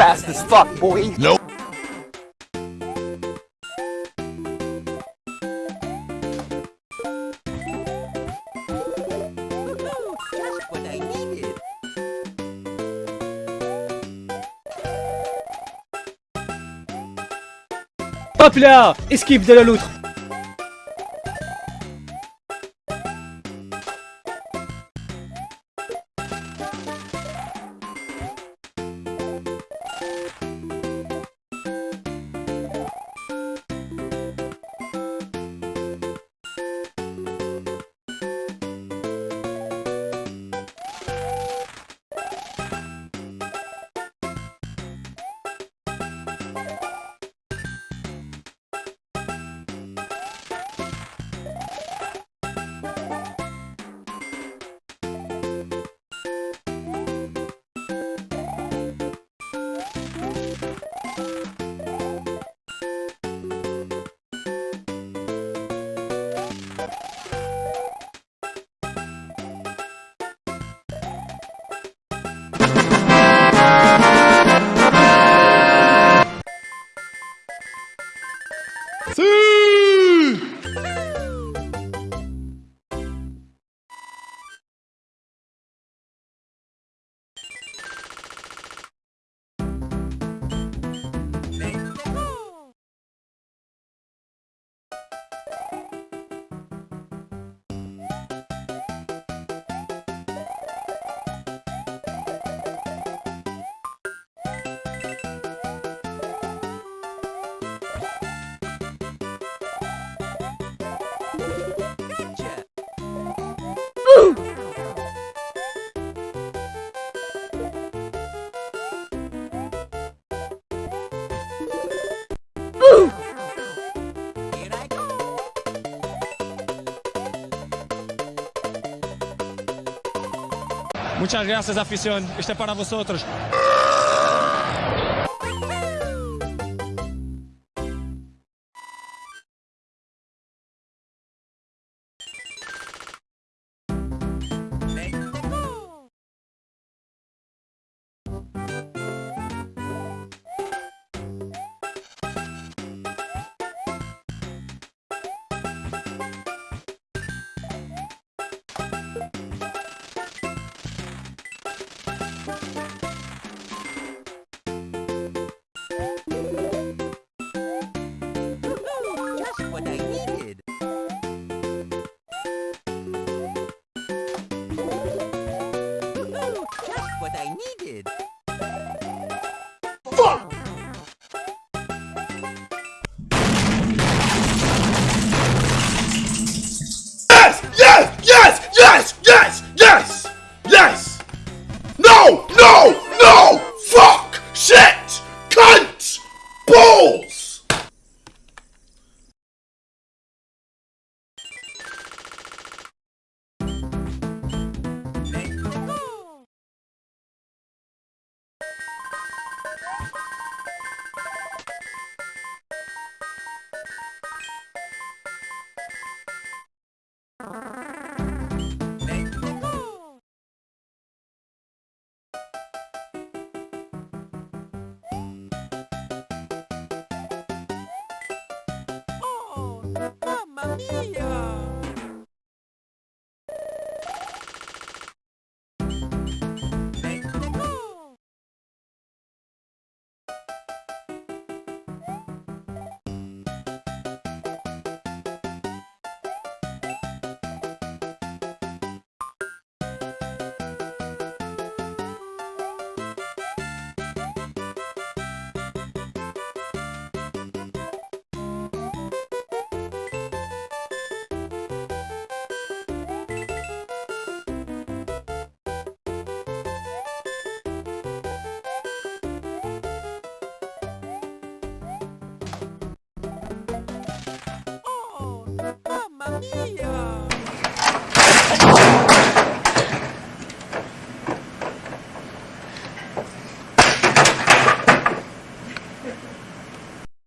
fast as fuck, boy. Nope. Hop là Esquive de la loutre Muchas gracias, afición. Este es para vosotros. Yeah.